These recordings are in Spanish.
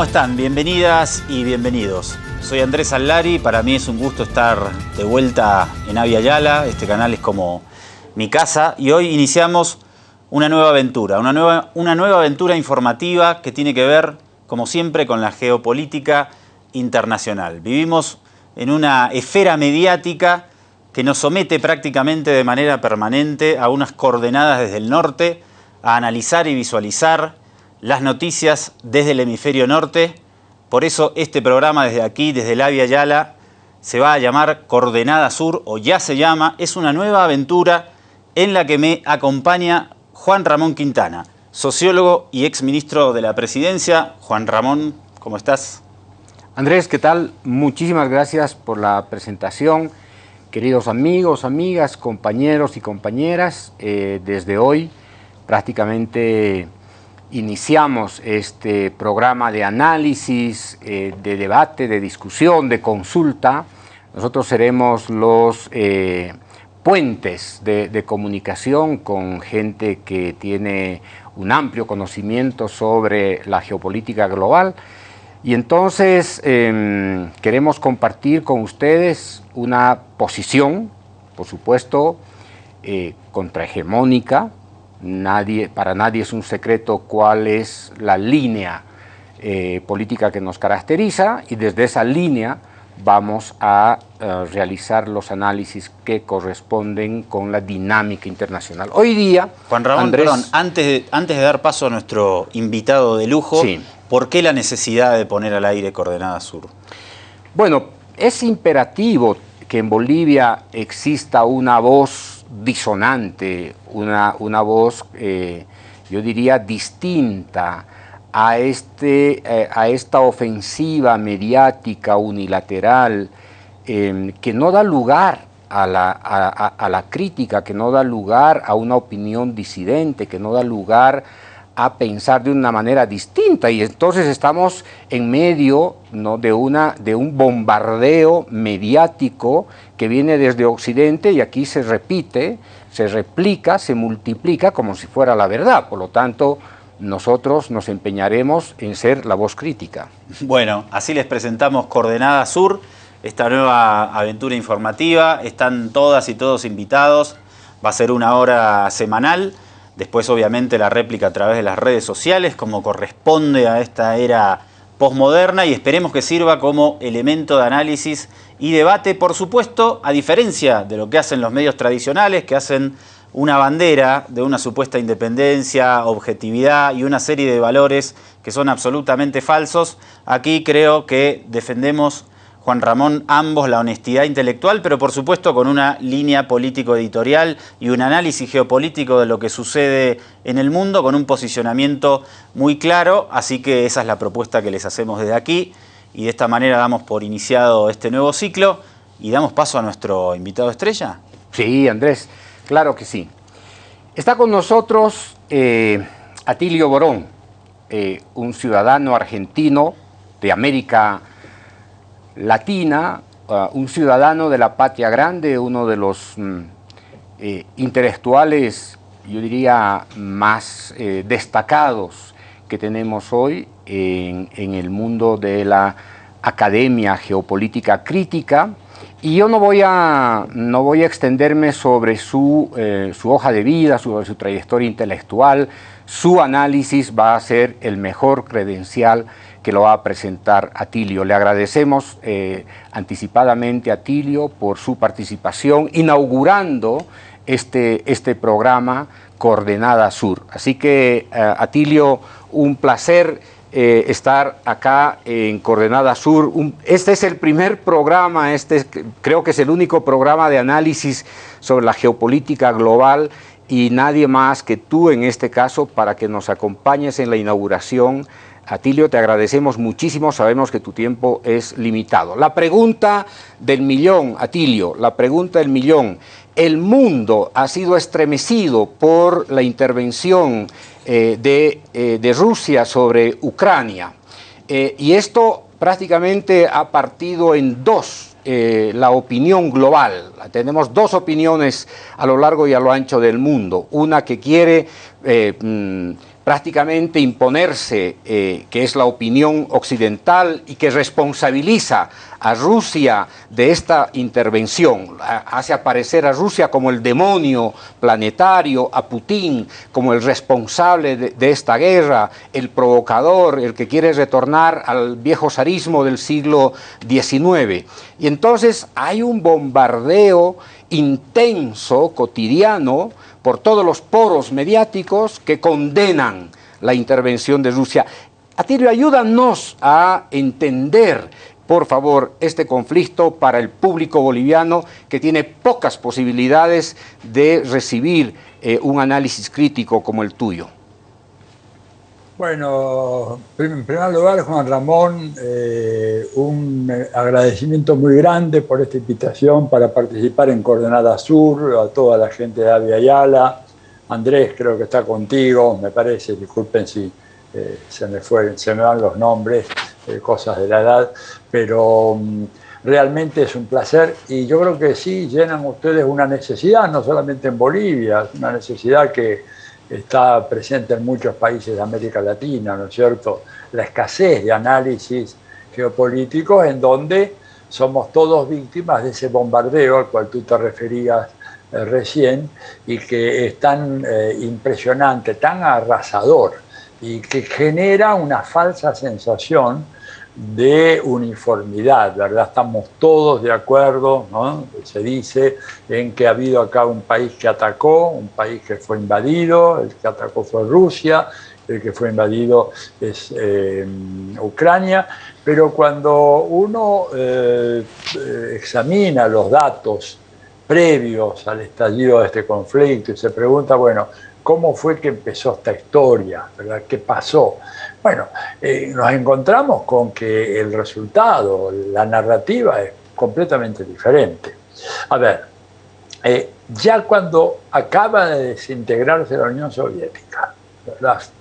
¿cómo están? Bienvenidas y bienvenidos. Soy Andrés Allari, para mí es un gusto estar de vuelta en Avia Yala, este canal es como mi casa y hoy iniciamos una nueva aventura, una nueva, una nueva aventura informativa que tiene que ver, como siempre, con la geopolítica internacional. Vivimos en una esfera mediática que nos somete prácticamente de manera permanente a unas coordenadas desde el norte, a analizar y visualizar las noticias desde el hemisferio norte. Por eso este programa desde aquí, desde la Via Yala, se va a llamar Coordenada Sur, o ya se llama. Es una nueva aventura en la que me acompaña Juan Ramón Quintana, sociólogo y exministro de la Presidencia. Juan Ramón, ¿cómo estás? Andrés, ¿qué tal? Muchísimas gracias por la presentación. Queridos amigos, amigas, compañeros y compañeras, eh, desde hoy prácticamente iniciamos este programa de análisis, eh, de debate, de discusión, de consulta. Nosotros seremos los eh, puentes de, comunicación con gente que tiene un amplio conocimiento sobre la geopolítica global. Y entonces eh, queremos compartir con ustedes una posición, por supuesto, eh, contrahegemónica, nadie, para nadie es un secreto cuál es la línea eh, política que nos caracteriza y desde esa línea vamos a uh, realizar los análisis que corresponden con la dinámica internacional. Hoy día... Juan Ramón, Andrés, perdón, antes de, antes de dar paso a nuestro invitado de lujo, sí. ¿por qué la necesidad de poner al aire Coordenada Sur? Bueno, es imperativo que en Bolivia exista una voz disonante, una, una voz, eh, yo diría, distinta a, este, eh, a esta ofensiva mediática unilateral eh, que no da lugar a la, a, la, crítica, que no da lugar a una opinión disidente, que no da lugar pensar de una manera distinta. Y entonces estamos en medio ¿no? de, una, de un bombardeo mediático que viene desde Occidente y aquí se repite, se replica, se multiplica como si fuera la verdad, por lo tanto nosotros nos empeñaremos en ser la voz crítica. Bueno, así les presentamos Coordenada Sur, esta nueva aventura informativa, están todas y todos invitados, va a ser una hora semanal, después obviamente la réplica a través de las redes sociales, como corresponde a esta era postmoderna y esperemos que sirva como elemento de análisis y debate, por supuesto, a diferencia de lo que hacen los medios tradicionales, que hacen una bandera de una supuesta independencia, objetividad y una serie de valores que son absolutamente falsos. Aquí creo que defendemos, Juan Ramón, ambos la honestidad intelectual, pero por supuesto con una línea político-editorial y un análisis geopolítico de lo que sucede en el mundo, con un posicionamiento muy claro. Así que esa es la propuesta que les hacemos desde aquí y de esta manera damos por iniciado este nuevo ciclo y damos paso a nuestro invitado estrella. Sí, Andrés. Claro que sí. Está con nosotros eh, Atilio Borón, eh, un ciudadano argentino de América Latina, un ciudadano de la patria grande, uno de los mm, eh, intelectuales, yo diría, más eh, destacados que tenemos hoy en, en el mundo de la academia geopolítica crítica, y yo no voy a, no voy a extenderme sobre su, eh, su hoja de vida, sobre su trayectoria intelectual, su análisis va a ser el mejor credencial que lo va a presentar Atilio. Le agradecemos eh, anticipadamente a Atilio por su participación inaugurando este, este programa Coordenada Sur. Así que, eh, Atilio, un placer eh, estar acá en Coordenada Sur. Este es el primer programa, este es, creo que es el único programa de análisis sobre la geopolítica global y nadie más que tú en este caso para que nos acompañes en la inauguración. Atilio, te agradecemos muchísimo, sabemos que tu tiempo es limitado. La pregunta del millón, Atilio, la pregunta del millón. El mundo ha sido estremecido por la intervención eh, de, eh, de, Rusia sobre Ucrania. Eh, y esto prácticamente ha partido en dos la opinión global. Tenemos dos opiniones a lo largo y a lo ancho del mundo. Una que quiere mm, prácticamente imponerse, eh, que es la opinión occidental y que responsabiliza a Rusia de esta intervención, hace aparecer a Rusia como el demonio planetario, a Putin como el responsable de, esta guerra, el provocador, el que quiere retornar al viejo zarismo del siglo XIX. Y entonces hay un bombardeo intenso, cotidiano, por todos los poros mediáticos que condenan la intervención de Rusia. Atilio, ayúdanos a entender, por favor, este conflicto para el público boliviano que tiene pocas posibilidades de recibir eh, un análisis crítico como el tuyo. Bueno, en primer lugar, Juan Ramón, eh, un agradecimiento muy grande por esta invitación para participar en Coordenada Sur, a toda la gente de Avia Ayala. Andrés, creo que está contigo, me parece, disculpen si eh, se, me fue, se me van los nombres, eh, cosas de la edad, pero mm, realmente es un placer y yo creo que sí llenan ustedes una necesidad, no solamente en Bolivia, una necesidad que está presente en muchos países de América Latina, ¿no es cierto? La escasez de análisis geopolíticos en donde somos todos víctimas de ese bombardeo al cual tú te referías eh, recién y que es tan eh, impresionante, tan arrasador y que genera una falsa sensación de uniformidad, ¿verdad? Estamos todos de acuerdo, ¿no? Se dice en que ha habido acá un país que atacó, un país que fue invadido, el que atacó fue Rusia, el que fue invadido es eh, Ucrania, pero cuando uno eh, examina los datos previos al estallido de este conflicto y se pregunta, bueno, ¿cómo fue que empezó esta historia? ¿verdad? ¿Qué pasó? Bueno, eh, nos encontramos con que el resultado, la narrativa es completamente diferente. A ver, eh, ya cuando acaba de desintegrarse la Unión Soviética,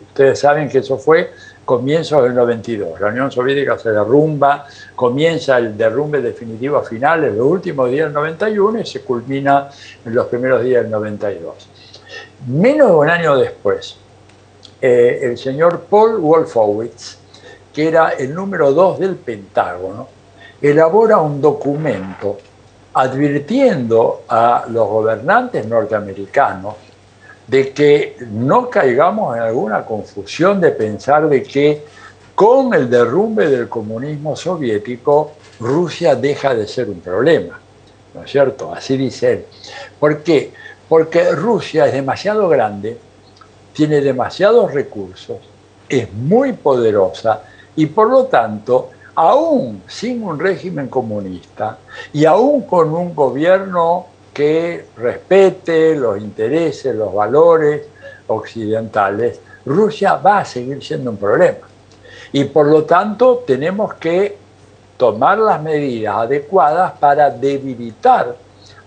ustedes saben que eso fue comienzo del 92, la Unión Soviética se derrumba, comienza el derrumbe definitivo final en los últimos días del 91 y se culmina en los primeros días del 92. Menos de un año después, eh, el señor Paul Wolfowitz, que era el número dos del Pentágono, elabora un documento advirtiendo a los gobernantes norteamericanos de que no caigamos en alguna confusión de pensar de que con el derrumbe del comunismo soviético Rusia deja de ser un problema. ¿No es cierto? Así dice él. ¿Por qué? Porque Rusia es demasiado grande tiene demasiados recursos, es muy poderosa y por lo tanto, aún sin un régimen comunista y aún con un gobierno que respete los intereses, los valores occidentales, Rusia va a seguir siendo un problema. Y por lo tanto tenemos que tomar las medidas adecuadas para debilitar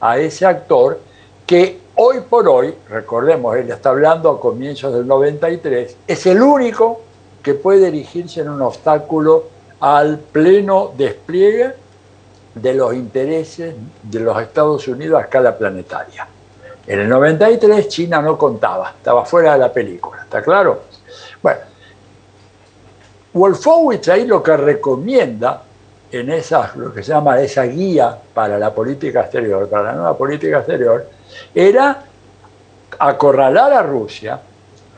a ese actor que Hoy por hoy, recordemos, él está hablando a comienzos del 93, es el único que puede erigirse en un obstáculo al pleno despliegue de los intereses de los Estados Unidos a escala planetaria. En el 93 China no contaba, estaba fuera de la película, ¿está claro? Bueno, Wolfowitz ahí lo que recomienda en esa, lo que se llama esa guía para la política exterior, para la nueva política exterior, era acorralar a Rusia,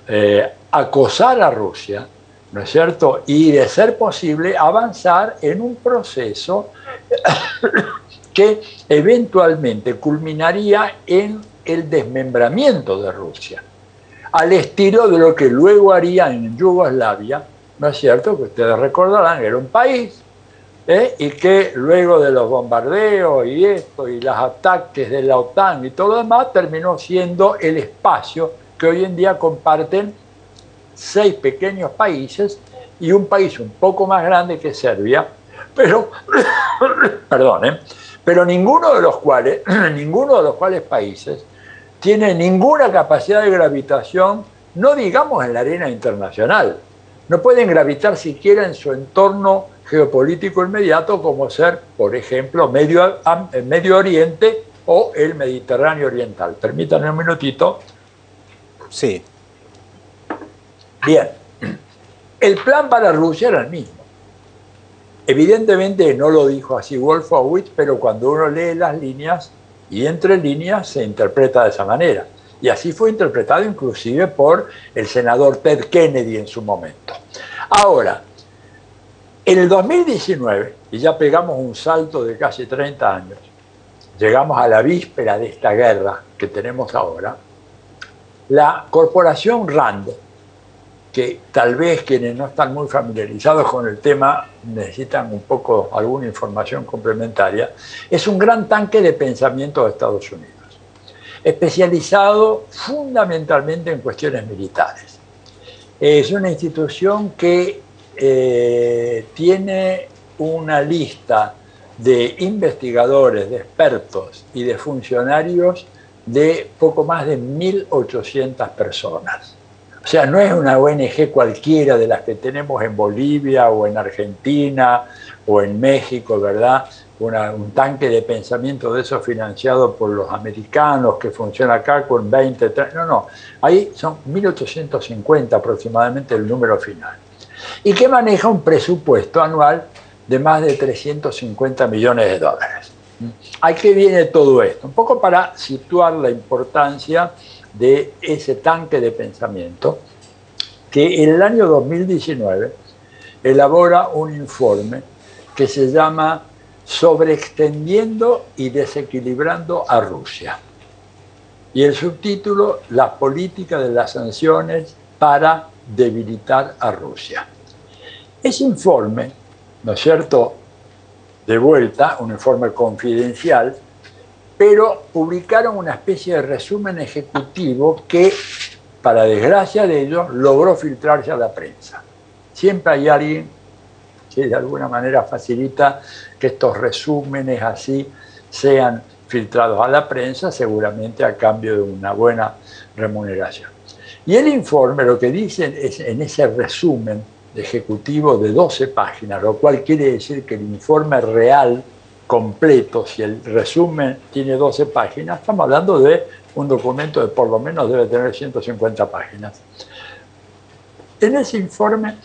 eh, acosar a Rusia, ¿no es cierto? Y de ser posible avanzar en un proceso que eventualmente culminaría en el desmembramiento de Rusia, al estilo de lo que luego haría en Yugoslavia, ¿no es cierto? Que ustedes recordarán, era un país ¿eh? y que luego de los bombardeos y esto y los ataques de la OTAN y todo lo demás terminó siendo el espacio que hoy en día comparten seis pequeños países y un país un poco más grande que Serbia, pero, perdón, ¿eh? pero ninguno de los cuales, ninguno de los cuales países tiene ninguna capacidad de gravitación, no digamos en la arena internacional, no pueden gravitar siquiera en su entorno geopolítico inmediato como ser, por ejemplo, Medio, Medio Oriente o el Mediterráneo Oriental. Permítanme un minutito. Sí. Bien, el plan para Rusia era el mismo. Evidentemente no lo dijo así Wolfowitz, pero cuando uno lee las líneas y entre líneas se interpreta de esa manera. Y así fue interpretado inclusive por el senador Ted Kennedy en su momento. Ahora, en el 2019, y ya pegamos un salto de casi 30 años, llegamos a la víspera de esta guerra que tenemos ahora, la corporación RAND, que tal vez quienes no están muy familiarizados con el tema necesitan un poco alguna información complementaria, es un gran tanque de pensamiento de Estados Unidos, especializado fundamentalmente en cuestiones militares. Es una institución que eh, tiene una lista de investigadores, de expertos y de funcionarios de poco más de 1.800 personas. O sea, no es una ONG cualquiera de las que tenemos en Bolivia o en Argentina o en México, ¿verdad? un tanque de pensamiento de eso financiado por los americanos que funciona acá con 20, 30, no, no, ahí son 1850 aproximadamente el número final. Y que maneja un presupuesto anual de más de 350 millones de dólares. ¿A qué viene todo esto? Un poco para situar la importancia de ese tanque de pensamiento que en el año 2019 elabora un informe que se llama Sobreextendiendo y desequilibrando a Rusia. Y el subtítulo, La política de las sanciones para debilitar a Rusia. Ese informe, ¿no es cierto?, de vuelta, un informe confidencial, pero publicaron una especie de resumen ejecutivo que, para desgracia de ellos, logró filtrarse a la prensa. Siempre hay alguien que de alguna manera facilita que estos resúmenes así sean filtrados a la prensa, seguramente a cambio de una buena remuneración. Y el informe lo que dicen es en ese resumen ejecutivo de 12 páginas, lo cual quiere decir que el informe real completo, si el resumen tiene 12 páginas, estamos hablando de un documento de por lo menos debe tener 150 páginas. En ese informe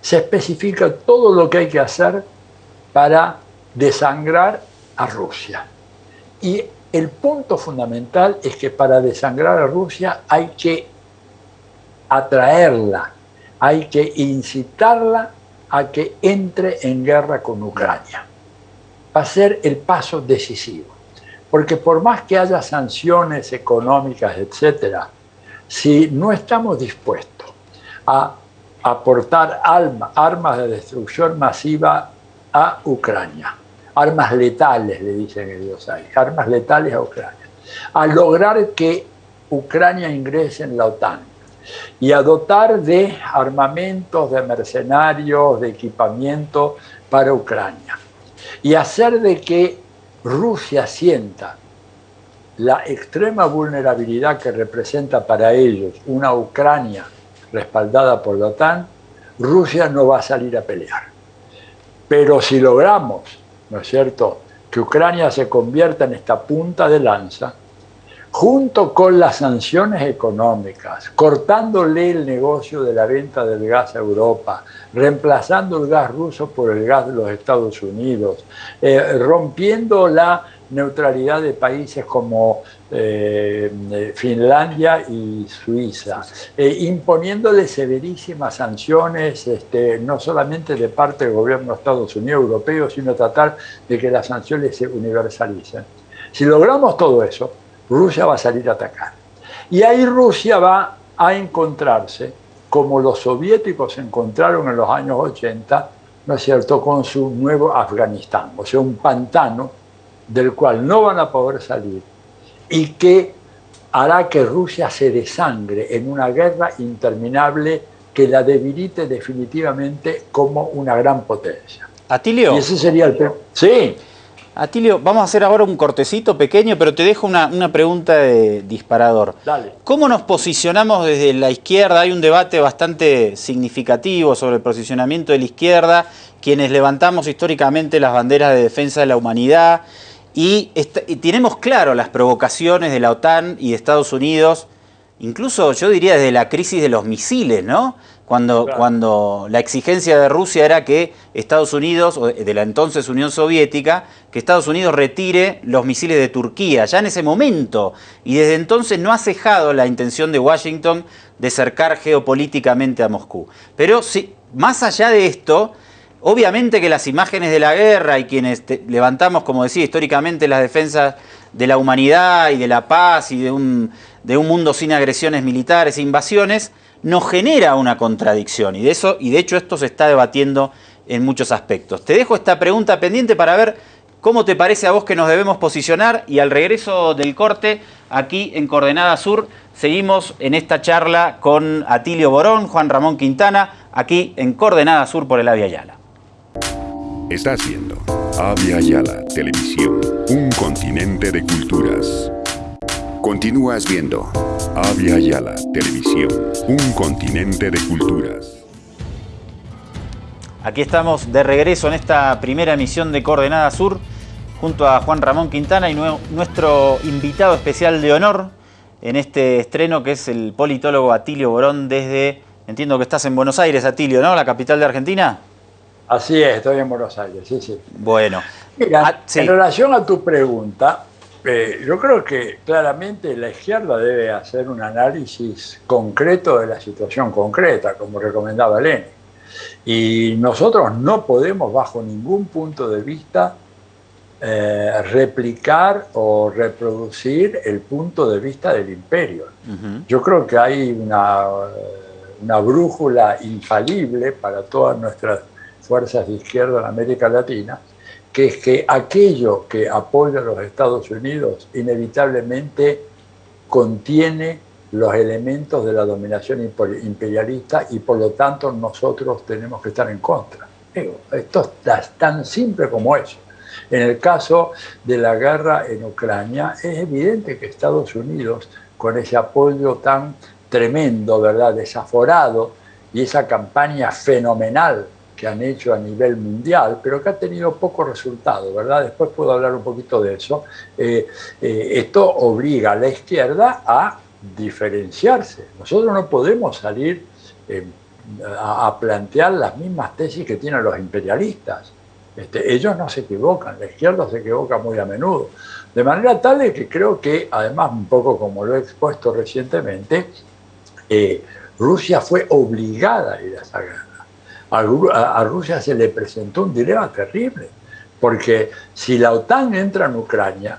se especifica todo lo que hay que hacer para desangrar a Rusia. Y el punto fundamental es que para desangrar a Rusia hay que atraerla, hay que incitarla a que entre en guerra con Ucrania va a ser el paso decisivo. Porque por más que haya sanciones económicas, etcétera, si no estamos dispuestos a aportar armas de destrucción masiva a Ucrania, armas letales, le dicen ellos ahí, armas letales a Ucrania, a lograr que Ucrania ingrese en la OTAN y a dotar de armamentos, de mercenarios, de equipamiento para Ucrania y hacer de que Rusia sienta la extrema vulnerabilidad que representa para ellos una Ucrania respaldada por la OTAN, Rusia no va a salir a pelear. Pero si logramos, ¿no es cierto?, que Ucrania se convierta en esta punta de lanza, junto con las sanciones económicas, cortándole el negocio de la venta del gas a Europa, reemplazando el gas ruso por el gas de los Estados Unidos, eh, rompiendo la neutralidad de países como eh, eh, Finlandia y Suiza, imponiéndole severísimas sanciones, este, no solamente de parte del gobierno de Estados Unidos europeo, sino tratar de que las sanciones se universalicen. Si logramos todo eso, Rusia va a salir a atacar. Y ahí Rusia va a encontrarse, como los soviéticos se encontraron en los años 80, ¿no es cierto?, con su nuevo Afganistán, o sea, un pantano del cual no van a poder salir y que hará que Rusia se desangre en una guerra interminable que la debilite definitivamente como una gran potencia. Atilio. Y ese sería el... Sí. Atilio, vamos a hacer ahora un cortecito pequeño, pero te dejo una, pregunta de disparador. Dale. ¿Cómo nos posicionamos desde la izquierda? Hay un debate bastante significativo sobre el posicionamiento de la izquierda, quienes levantamos históricamente las banderas de defensa de la humanidad y, y tenemos claro las provocaciones de la OTAN y de Estados Unidos incluso yo diría desde la crisis de los misiles, ¿no? Cuando, cuando la exigencia de Rusia era que Estados Unidos, o de la entonces Unión Soviética, que Estados Unidos retire los misiles de Turquía, ya en ese momento. Y desde entonces no ha cejado la intención de Washington de cercar geopolíticamente a Moscú. Pero sí, más allá de esto, obviamente que las imágenes de la guerra y quienes levantamos, como decía, históricamente las defensas de la humanidad y de la paz y de un, de un mundo sin agresiones militares e invasiones, nos genera una contradicción y de, eso, y de hecho esto se está debatiendo en muchos aspectos. Te dejo esta pregunta pendiente para ver cómo te parece a vos que nos debemos posicionar y al regreso del corte, aquí en Coordenada Sur, seguimos en esta charla con Atilio Borón, Juan Ramón Quintana, aquí en Coordenada Sur por el Avia Yala. Está haciendo Avia Yala Televisión, un continente de culturas. Continúas viendo Avia Yala Televisión, un continente de culturas. Aquí estamos de regreso en esta primera emisión de Coordenada Sur junto a Juan Ramón Quintana y nuestro invitado especial de honor en este estreno que es el politólogo Atilio Borón desde, entiendo que estás en Buenos Aires, Atilio, ¿no? La capital de Argentina. Así es, estoy en Buenos Aires, sí, sí. Bueno. Mira, ah, en relación a tu pregunta, eh, yo creo que claramente la izquierda debe hacer un análisis concreto de la situación concreta, como recomendaba Lenin. Y nosotros no podemos, bajo ningún punto de vista, eh, replicar o reproducir el punto de vista del imperio. Yo creo que hay una, una brújula infalible para todas nuestras fuerzas de izquierda en América Latina, que es que aquello que apoya a los Estados Unidos inevitablemente contiene los elementos de la dominación imperialista y por lo tanto nosotros tenemos que estar en contra. esto es tan simple como eso. En el caso de la guerra en Ucrania, es evidente que Estados Unidos, con ese apoyo tan tremendo, ¿verdad?, desaforado, y esa campaña fenomenal han hecho a nivel mundial, pero que ha tenido poco resultado, ¿verdad? Después puedo hablar un poquito de eso. Eh, eh, esto obliga a la izquierda a diferenciarse. Nosotros no podemos salir eh, a, plantear las mismas tesis que tienen los imperialistas. Este, ellos no se equivocan, la izquierda se equivoca muy a menudo. De manera tal de que creo que, además, un poco como lo he expuesto recientemente, Rusia fue obligada a ir a esa guerra a, Rusia se le presentó un dilema terrible, porque si la OTAN entra en Ucrania,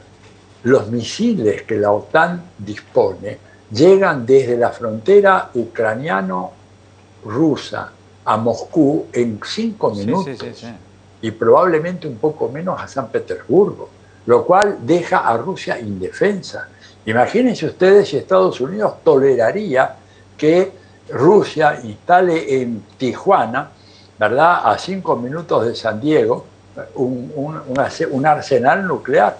los misiles que la OTAN dispone llegan desde la frontera ucraniano-rusa a Moscú en cinco minutos y probablemente un poco menos a San Petersburgo, lo cual deja a Rusia indefensa. Imagínense ustedes si Estados Unidos toleraría que Rusia instale en Tijuana ¿verdad? A cinco minutos de San Diego, un, arsenal nuclear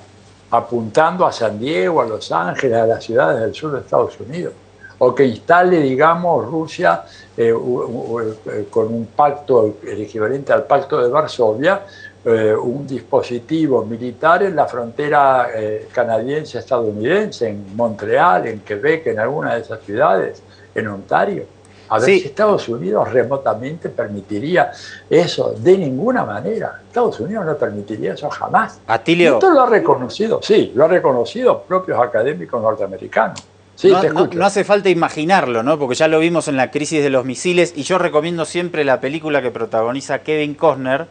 apuntando a San Diego, a Los Ángeles, a las ciudades del sur de Estados Unidos. O que instale, digamos, Rusia eh, eh, con un pacto, el equivalente al pacto de Varsovia, eh, un dispositivo militar en la frontera canadiense-estadounidense, en Montreal, en Quebec, en alguna de esas ciudades, en Ontario. A ver si Estados Unidos remotamente permitiría eso. De ninguna manera. Estados Unidos no permitiría eso jamás. Atilio. Esto lo ha reconocido, sí, lo ha reconocido propios académicos norteamericanos. Sí, no, no, hace falta imaginarlo, ¿no? Porque ya lo vimos en la crisis de los misiles y yo recomiendo siempre la película que protagoniza Kevin Costner,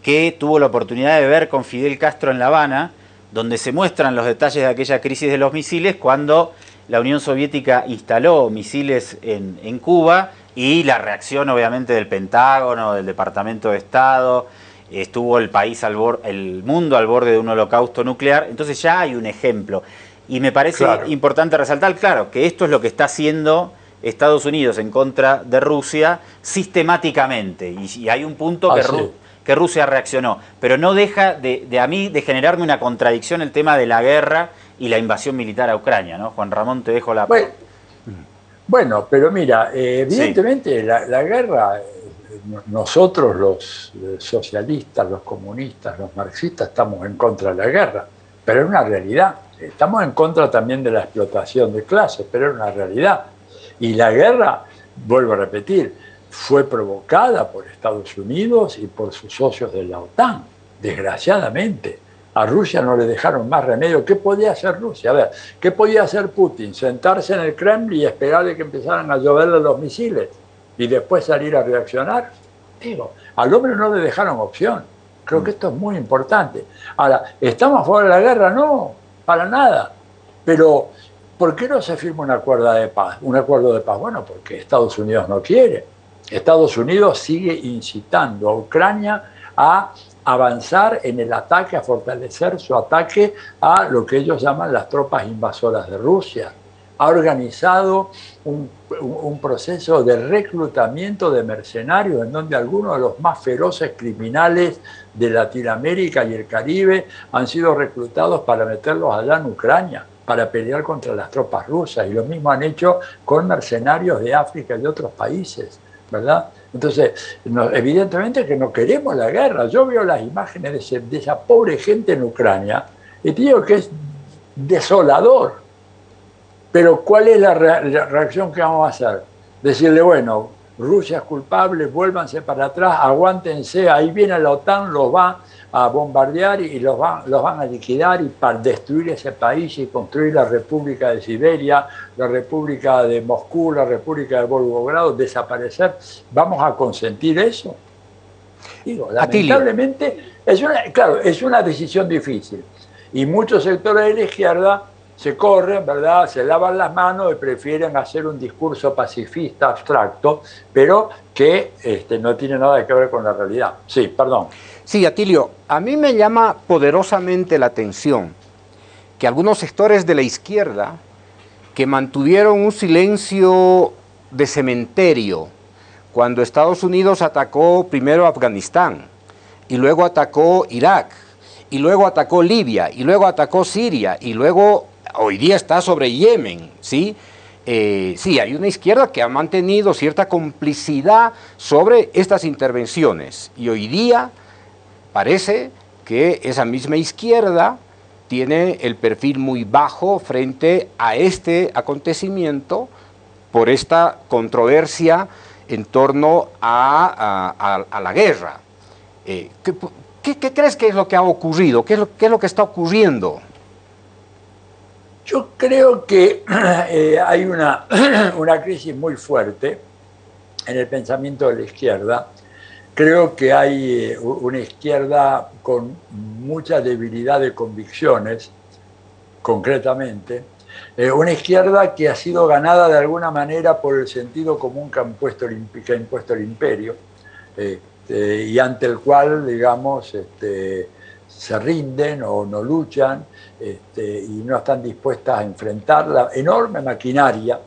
que tuvo la oportunidad de ver con Fidel Castro en La Habana, donde se muestran los detalles de aquella crisis de los misiles cuando la Unión Soviética instaló misiles en, Cuba y la reacción obviamente del Pentágono, del Departamento de Estado, estuvo el país al el mundo al borde de un holocausto nuclear, entonces ya hay un ejemplo. Y me parece importante resaltar, claro, que esto es lo que está haciendo Estados Unidos en contra de Rusia sistemáticamente. Y, hay un punto que, que, Rusia reaccionó. Pero no deja de, de, a mí de generarme una contradicción el tema de la guerra y la invasión militar a Ucrania, ¿no? Juan Ramón, te dejo la... Bueno, bueno pero mira, eh, evidentemente la, guerra, eh, nosotros los socialistas, los comunistas, los marxistas estamos en contra de la guerra, pero es una realidad. estamos en contra también de la explotación de clases, pero es una realidad. Y la guerra, vuelvo a repetir, fue provocada por Estados Unidos y por sus socios de la OTAN, desgraciadamente. A Rusia no le dejaron más remedio. ¿Qué podía hacer Rusia? A ver, ¿qué podía hacer Putin? Sentarse en el Kremlin y esperar de que empezaran a lloverle los misiles y después salir a reaccionar. Digo, al hombre no le dejaron opción. Creo que esto es muy importante. Ahora, ¿estamos fuera de la guerra? No, para nada. Pero, ¿por qué no se firma un acuerdo de paz? Un acuerdo de paz, bueno, porque Estados Unidos no quiere. Estados Unidos sigue incitando a Ucrania a avanzar en el ataque, a fortalecer su ataque a lo que ellos llaman las tropas invasoras de Rusia. Ha organizado un, proceso de reclutamiento de mercenarios en donde algunos de los más feroces criminales de Latinoamérica y el Caribe han sido reclutados para meterlos allá en Ucrania para pelear contra las tropas rusas y lo mismo han hecho con mercenarios de África y de otros países. ¿verdad? Entonces, evidentemente que no queremos la guerra. Yo veo las imágenes de, esa pobre gente en Ucrania y te digo que es desolador. Pero ¿cuál es la, la reacción que vamos a hacer? Decirle, bueno, Rusia es culpable, vuélvanse para atrás, aguántense, ahí viene la OTAN, los va a bombardear y los van, los van a liquidar y para destruir ese país y construir la República de Siberia, la República de Moscú, la República de Volgogrado, desaparecer. ¿Vamos a consentir eso? Digo, lamentablemente, es una, claro, es una decisión difícil. Y muchos sectores de la izquierda se corren, ¿verdad? Se lavan las manos y prefieren hacer un discurso pacifista abstracto, pero que este, no tiene nada que ver con la realidad. Sí, perdón. Sí, Atilio, a mí me llama poderosamente la atención que algunos sectores de la izquierda que mantuvieron un silencio de cementerio cuando Estados Unidos atacó primero Afganistán y luego atacó Irak y luego atacó Libia y luego atacó Siria y luego hoy día está sobre Yemen, ¿sí? Eh, sí, hay una izquierda que ha mantenido cierta complicidad sobre estas intervenciones y hoy día parece que esa misma izquierda tiene el perfil muy bajo frente a este acontecimiento por esta controversia en torno a, la guerra. Eh, ¿qué, crees que es lo que ha ocurrido? ¿Qué es lo, qué es lo que está ocurriendo? Yo creo que eh, hay una, una crisis muy fuerte en el pensamiento de la izquierda. Creo que hay eh, una izquierda con mucha debilidad de convicciones, concretamente, eh, una izquierda que ha sido ganada de alguna manera por el sentido común que, ha impuesto el imperio este, y ante el cual, digamos, este, se rinden o no luchan este, y no están dispuestas a enfrentar la enorme maquinaria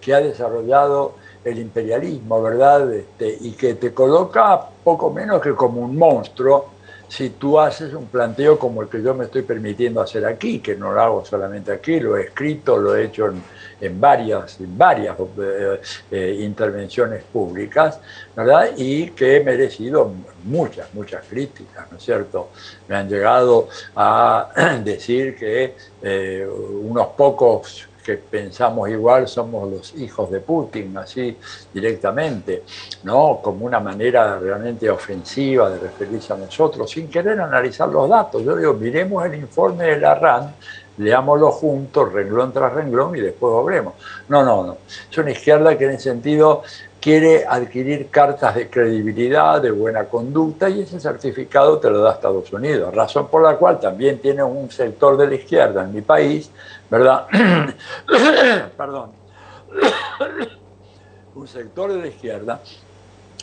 que ha desarrollado el imperialismo, ¿verdad? Este, y que te coloca poco menos que como un monstruo si tú haces un planteo como el que yo me estoy permitiendo hacer aquí, que no lo hago solamente aquí, lo he escrito, lo he hecho en, varias, en varias eh, eh, intervenciones públicas, ¿verdad? Y que he merecido muchas, muchas críticas, ¿no es cierto? Me han llegado a decir que eh, unos pocos que pensamos igual somos los hijos de Putin, así directamente, ¿no? como una manera realmente ofensiva de referirse a nosotros, sin querer analizar los datos. Yo digo, miremos el informe de la RAND, leámoslo juntos, renglón tras renglón, y después obremos. No, no, no. Es una izquierda que en ese sentido quiere adquirir cartas de credibilidad, de buena conducta, y ese certificado te lo da Estados Unidos, razón por la cual también tiene un sector de la izquierda en mi país ¿verdad? Perdón. Un sector de la izquierda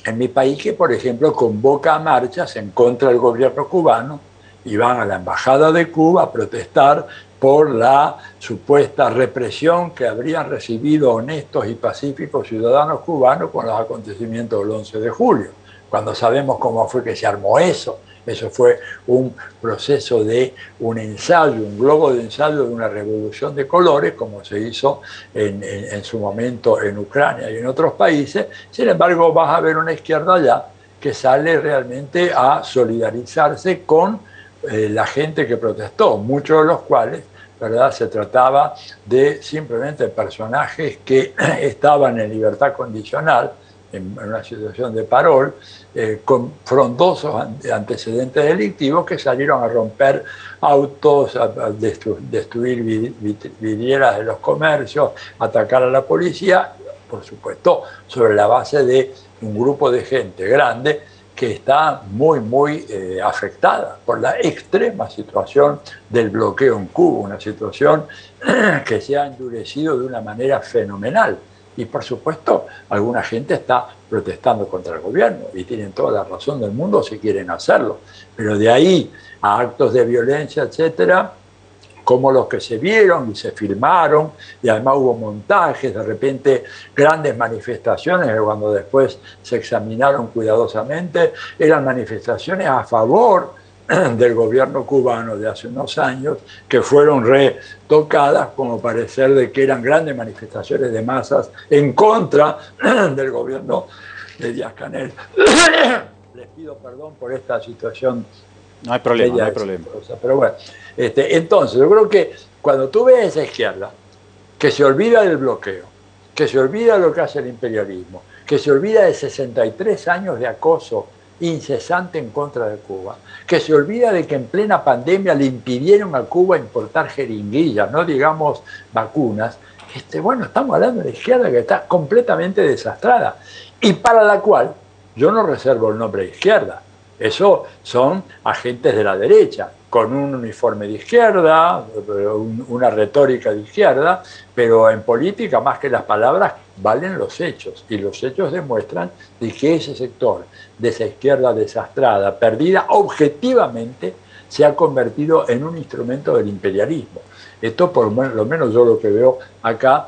en mi país que, por ejemplo, convoca marchas en contra del gobierno cubano y van a la embajada de Cuba a protestar por la supuesta represión que habrían recibido honestos y pacíficos ciudadanos cubanos con los acontecimientos del 11 de julio, cuando sabemos cómo fue que se armó eso, eso fue un proceso de un ensayo, un globo de ensayo de una revolución de colores, como se hizo en, su momento en Ucrania y en otros países. Sin embargo, vas a ver una izquierda allá que sale realmente a solidarizarse con eh, la gente que protestó, muchos de los cuales ¿verdad? Se trataba de simplemente personajes que estaban en libertad condicional, en una situación de parol, eh, con frondosos antecedentes delictivos que salieron a romper autos, a, destruir vidrieras de los comercios, atacar a la policía, por supuesto, sobre la base de un grupo de gente grande que está muy, muy eh, afectada por la extrema situación del bloqueo en Cuba, una situación que se ha endurecido de una manera fenomenal. Y por supuesto, alguna gente está protestando contra el gobierno y tienen toda la razón del mundo si quieren hacerlo. Pero de ahí a actos de violencia, etcétera, como los que se vieron y se filmaron, y además hubo montajes, de repente grandes manifestaciones, que cuando después se examinaron cuidadosamente, eran manifestaciones a favor del gobierno cubano de hace unos años, que fueron retocadas como parecer de que eran grandes manifestaciones de masas en contra del gobierno de Díaz Canel. Les pido perdón por esta situación. No hay problema, no hay problema. Pero bueno, este, entonces, yo creo que cuando tú ves esa izquierda, que se olvida del bloqueo, que se olvida de lo que hace el imperialismo, que se olvida de 63 años de acoso incesante en contra de Cuba, que se olvida de que en plena pandemia le impidieron a Cuba importar jeringuillas, no digamos vacunas, este, bueno, estamos hablando de la izquierda que está completamente desastrada y para la cual yo no reservo el nombre de izquierda. Eso son agentes de la derecha, con un uniforme de izquierda, una retórica de izquierda, pero en política más que las palabras valen los hechos y los hechos demuestran de que ese sector de esa izquierda desastrada, perdida objetivamente, se ha convertido en un instrumento del imperialismo. Esto por lo menos yo lo que veo acá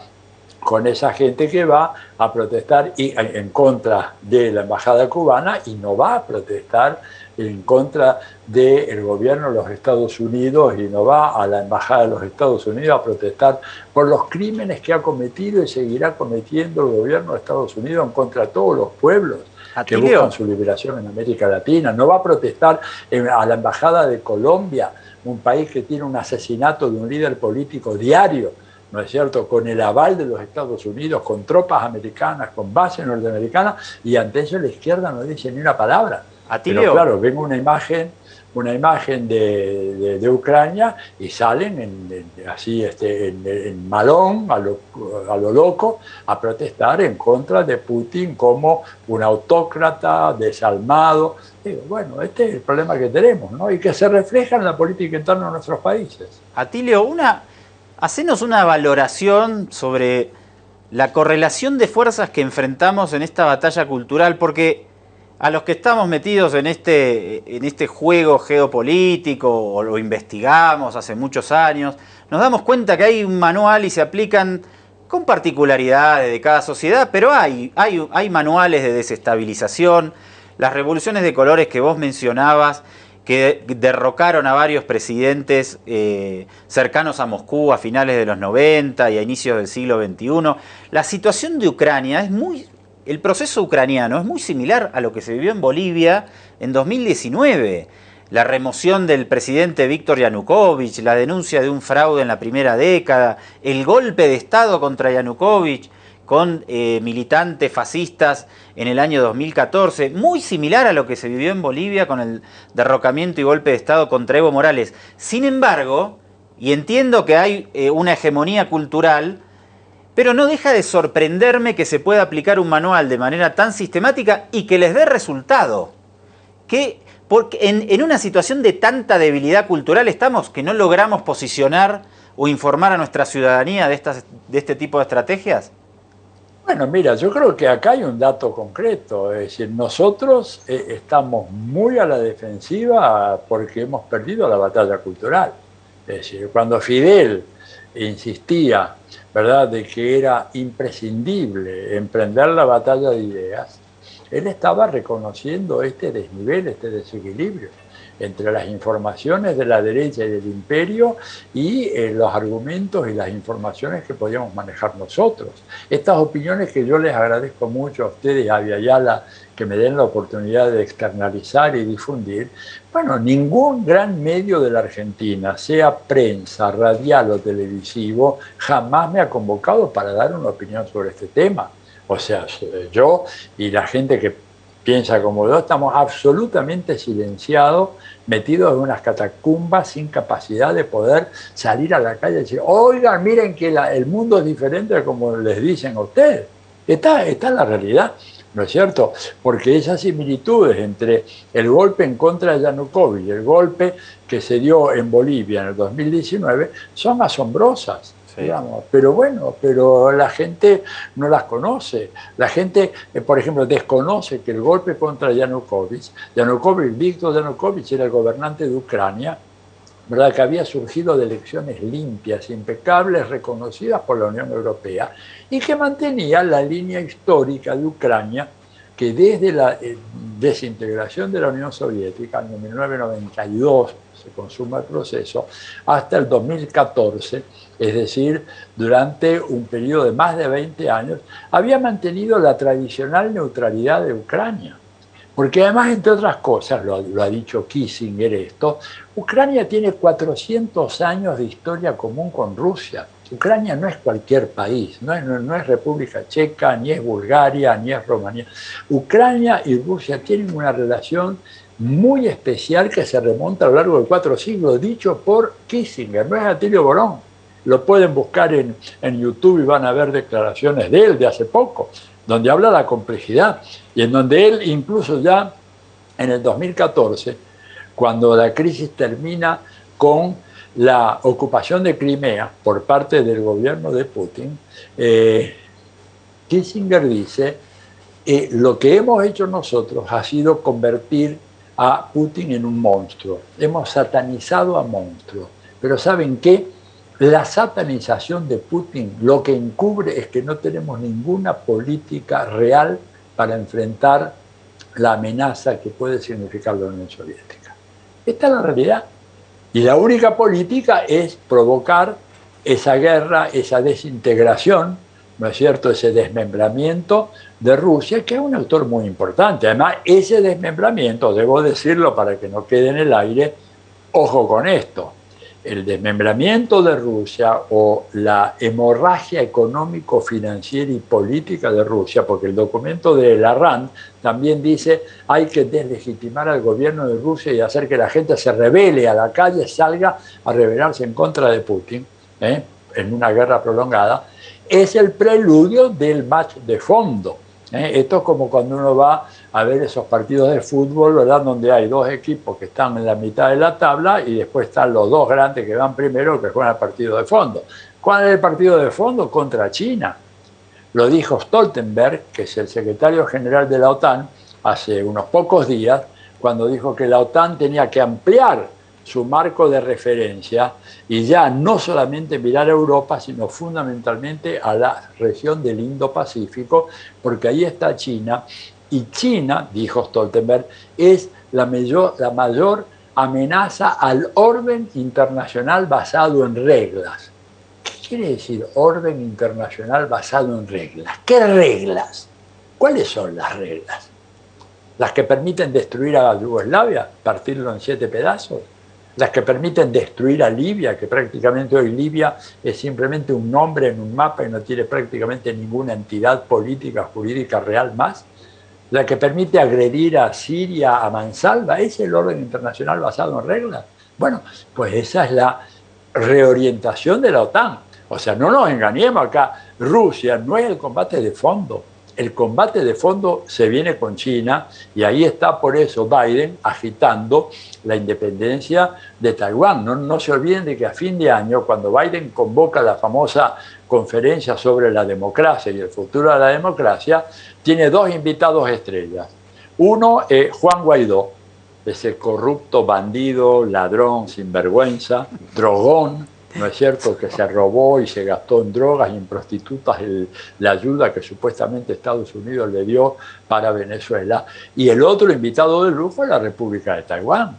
con esa gente que va a protestar en contra de la embajada cubana y no va a protestar en contra del gobierno de los Estados Unidos y no va a la embajada de los Estados Unidos a protestar por los crímenes que ha cometido y seguirá cometiendo el gobierno de Estados Unidos en contra de todos los pueblos que buscan su liberación en América Latina. No va a protestar a la embajada de Colombia, un país que tiene un asesinato de un líder político diario ¿no es cierto?, con el aval de los Estados Unidos, con tropas americanas, con bases norteamericanas, y ante eso la izquierda no dice ni una palabra. Pero claro, ven una imagen, una imagen de, de, Ucrania y salen en, así este, en, malón, a lo, a lo, loco, a protestar en contra de Putin como un autócrata desalmado. Digo, bueno, este es el problema que tenemos, ¿no? Y que se refleja en la política interna de nuestros países. Atilio, una, hacenos una valoración sobre la correlación de fuerzas que enfrentamos en esta batalla cultural, porque a los que estamos metidos en este, en este juego geopolítico o lo investigamos hace muchos años, nos damos cuenta que hay un manual y se aplican con particularidades de cada sociedad, pero hay, hay, hay manuales de desestabilización, las revoluciones de colores que vos mencionabas, que derrocaron a varios presidentes eh, cercanos a Moscú a finales de los 90 y a inicios del siglo XXI. La situación de Ucrania es muy el proceso ucraniano es muy similar a lo que se vivió en Bolivia en 2019. La remoción del presidente Víctor Yanukovych, la denuncia de un fraude en la primera década, el golpe de Estado contra Yanukovych con eh, militantes fascistas en el año 2014, muy similar a lo que se vivió en Bolivia con el derrocamiento y golpe de Estado contra Evo Morales. Sin embargo, y entiendo que hay eh, una hegemonía cultural, pero no deja de sorprenderme que se pueda aplicar un manual de manera tan sistemática y que les dé resultado. Que porque en, una situación de tanta debilidad cultural estamos que no logramos posicionar o informar a nuestra ciudadanía de, estas, de este tipo de estrategias? Bueno, mira, yo creo que acá hay un dato concreto, es decir, nosotros eh, estamos muy a la defensiva porque hemos perdido la batalla cultural. Es decir, cuando Fidel insistía ¿verdad?, de que era imprescindible emprender la batalla de ideas, él estaba reconociendo este desnivel, este desequilibrio. Entre las informaciones de la derecha y del imperio y eh, los argumentos y las informaciones que podíamos manejar nosotros. Estas opiniones que yo les agradezco mucho a ustedes, a Ayala, que me den la oportunidad de externalizar y difundir, bueno, ningún gran medio de la Argentina, sea prensa, radial o televisivo, jamás me ha convocado para dar una opinión sobre este tema. O sea, yo y la gente que piensa como yo, estamos absolutamente silenciados, metidos en unas catacumbas sin capacidad de poder salir a la calle y decir, oigan, miren que el mundo es diferente de como les dicen a ustedes. Esta, esta es la realidad. ¿no es cierto? Porque esas similitudes entre el golpe en contra de Yanukovych y el golpe que se dio en Bolivia en el 2019 son asombrosas. Pero bueno, pero la gente no las conoce. La gente, eh, por ejemplo, desconoce que el golpe contra Yanukovych, Yanukovych, Víctor Yanukovych era el gobernante de Ucrania, ¿verdad? que había surgido de elecciones limpias, impecables, reconocidas por la Unión Europea, y que mantenía la línea histórica de Ucrania, que desde la eh, desintegración de la Unión Soviética, en 1992 se consuma el proceso, hasta el 2014, es decir, durante un periodo de más de 20 años, había mantenido la tradicional neutralidad de Ucrania. Porque además, entre otras cosas, lo, lo, ha dicho Kissinger esto, Ucrania tiene 400 años de historia común con Rusia. Ucrania no es cualquier país, no es, no, es, República Checa, ni es Bulgaria, ni es Rumanía. Ucrania y Rusia tienen una relación muy especial que se remonta a lo largo de cuatro siglos, dicho por Kissinger, no es Atilio Borón. Lo pueden buscar en, en YouTube y van a ver declaraciones de él de hace poco, donde habla de la complejidad y en donde él incluso ya en el 2014, cuando la crisis termina con la ocupación de Crimea por parte del gobierno de Putin, eh, Kissinger dice, eh, lo que hemos hecho nosotros ha sido convertir a Putin en un monstruo. Hemos satanizado a monstruo. Pero ¿saben qué? La satanización de Putin lo que encubre es que no tenemos ninguna política real para enfrentar la amenaza que puede significar la Unión Soviética. Esta es la realidad. Y la única política es provocar esa guerra, esa desintegración, ¿no es cierto?, ese desmembramiento de Rusia, que es un autor muy importante. Además, ese desmembramiento, debo decirlo para que no quede en el aire, ojo con esto, el desmembramiento de Rusia o la hemorragia económico, financiera y política de Rusia, porque el documento de la RAND también dice hay que deslegitimar al gobierno de Rusia y hacer que la gente se revele a la calle, salga a rebelarse en contra de Putin ¿eh? en una guerra prolongada, es el preludio del match de fondo. ¿eh? Esto es como cuando uno va a ver esos partidos de fútbol, ¿verdad? Donde hay dos equipos que están en la mitad de la tabla y después están los dos grandes que van primero que juegan el partido de fondo. ¿Cuál es el partido de fondo? Contra China. Lo dijo Stoltenberg, que es el secretario general de la OTAN, hace unos pocos días, cuando dijo que la OTAN tenía que ampliar su marco de referencia y ya no solamente mirar a Europa, sino fundamentalmente a la región del Indo-Pacífico, porque ahí está China y China, dijo Stoltenberg, es la mayor, la mayor amenaza al orden internacional basado en reglas. ¿Qué quiere decir orden internacional basado en reglas? ¿Qué reglas? ¿Cuáles son las reglas? ¿Las que permiten destruir a Yugoslavia, partirlo en siete pedazos? ¿Las que permiten destruir a Libia, que prácticamente hoy Libia es simplemente un nombre en un mapa y no tiene prácticamente ninguna entidad política, jurídica real más? La que permite agredir a Siria a mansalva, ¿es el orden internacional basado en reglas? Bueno, pues esa es la reorientación de la OTAN. O sea, no nos engañemos acá, Rusia no es el combate de fondo. El combate de fondo se viene con China y ahí está por eso Biden agitando la independencia de Taiwán. No, no se olviden de que a fin de año, cuando Biden convoca la famosa conferencia sobre la democracia y el futuro de la democracia, tiene dos invitados estrellas. Uno es Juan Guaidó, ese corrupto bandido, ladrón, sinvergüenza, drogón, ¿no es cierto?, que se robó y se gastó en drogas y en prostitutas la ayuda que supuestamente Estados Unidos le dio para Venezuela. Y el otro invitado de lujo es la República de Taiwán.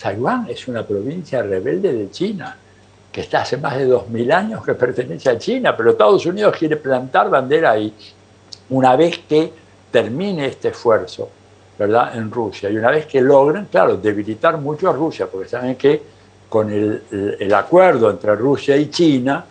Taiwán es una provincia rebelde de China, que está hace más de 2.000 años que pertenece a China, pero Estados Unidos quiere plantar bandera ahí una vez que termine este esfuerzo, ¿verdad?, en Rusia. Y una vez que logren, claro, debilitar mucho a Rusia, porque saben que con el, acuerdo entre Rusia y China,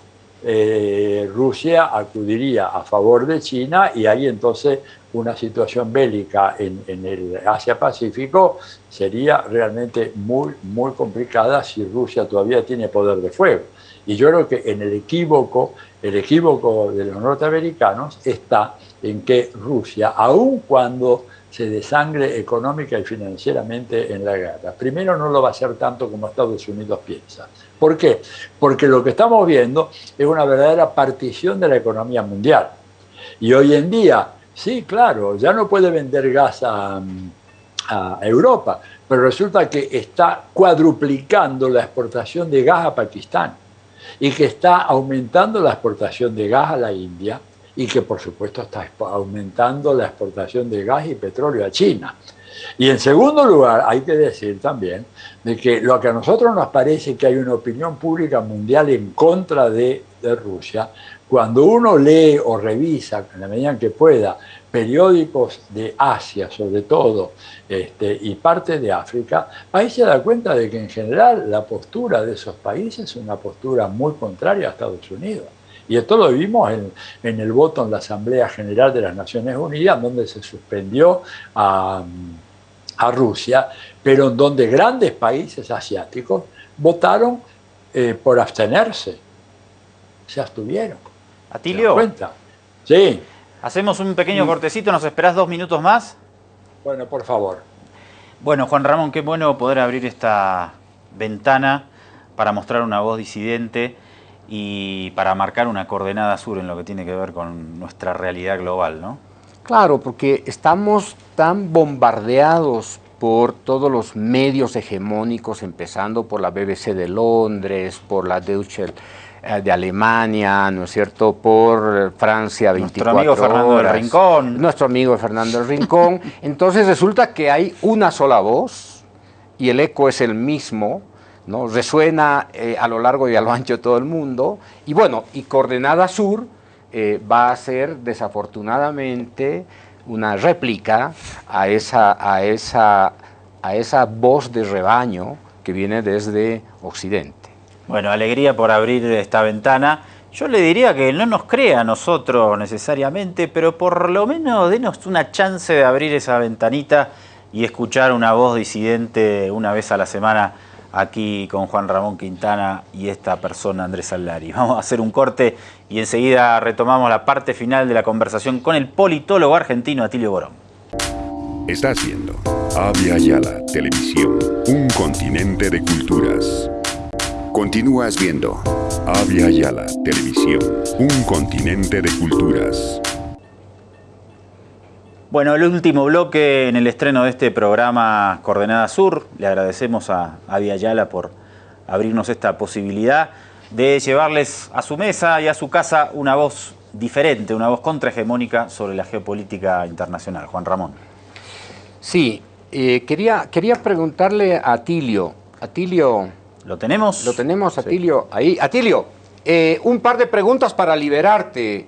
eh, Rusia acudiría a favor de China y ahí entonces una situación bélica en, el Asia-Pacífico sería realmente muy, muy complicada si Rusia todavía tiene poder de fuego. Y yo creo que en el equívoco, el equívoco de los norteamericanos está en que Rusia, aun cuando se desangre económica y financieramente en la guerra, primero no lo va a hacer tanto como Estados Unidos piensa. ¿Por qué? Porque lo que estamos viendo es una verdadera partición de la economía mundial. Y hoy en día Sí, claro, ya no puede vender gas a, Europa, pero resulta que está cuadruplicando la exportación de gas a Pakistán y que está aumentando la exportación de gas a la India y que por supuesto está aumentando la exportación de gas y petróleo a China. Y en segundo lugar, hay que decir también de que lo que a nosotros nos parece que hay una opinión pública mundial en contra de, Rusia, cuando uno lee o revisa, en la medida en que pueda, periódicos de Asia, sobre todo, este, y parte de África, ahí se da cuenta de que en general la postura de esos países es una postura muy contraria a Estados Unidos. Y esto lo vimos en, en el voto en la Asamblea General de las Naciones Unidas, donde se suspendió a, a Rusia, pero en donde grandes países asiáticos votaron eh, por abstenerse. Se abstuvieron. Atilio. cuenta? Sí. Hacemos un pequeño cortecito, ¿nos esperás dos minutos más? Bueno, por favor. Bueno, Juan Ramón, qué bueno poder abrir esta ventana para mostrar una voz disidente y para marcar una coordenada sur en lo que tiene que ver con nuestra realidad global, ¿no? Claro, porque estamos tan bombardeados por todos los medios hegemónicos, empezando por la BBC de Londres, por la Deutsche eh, de Alemania, ¿no es cierto?, por Francia 24 Nuestro amigo Fernando del Rincón. Nuestro amigo Fernando del Rincón. Entonces resulta que hay una sola voz y el eco es el mismo, ¿no? Resuena eh, a lo largo y a lo ancho de todo el mundo. Y bueno, y Coordenada Sur eh, va a ser desafortunadamente una réplica a esa, a, esa, a esa voz de rebaño que viene desde Occidente. Bueno, alegría por abrir esta ventana. Yo le diría que no nos crea a nosotros necesariamente, pero por lo menos denos una chance de abrir esa ventanita y escuchar una voz disidente una vez a la semana aquí con Juan Ramón Quintana y esta persona Andrés Allari. Vamos a hacer un corte y enseguida retomamos la parte final de la conversación con el politólogo argentino Atilio Borón. Está haciendo Avia Yala Televisión, un continente de culturas. Continúas viendo Avia Yala Televisión, un continente de culturas. Bueno, el último bloque en el estreno de este programa Coordenada Sur. Le agradecemos a Avia Yala por abrirnos esta posibilidad de llevarles a su mesa y a su casa una voz diferente, una voz contrahegemónica sobre la geopolítica internacional. Juan Ramón. Sí, eh, quería, quería preguntarle a Atilio. Atilio, ¿Lo tenemos? Lo tenemos, Atilio, ahí. Atilio, eh, un par de preguntas para liberarte.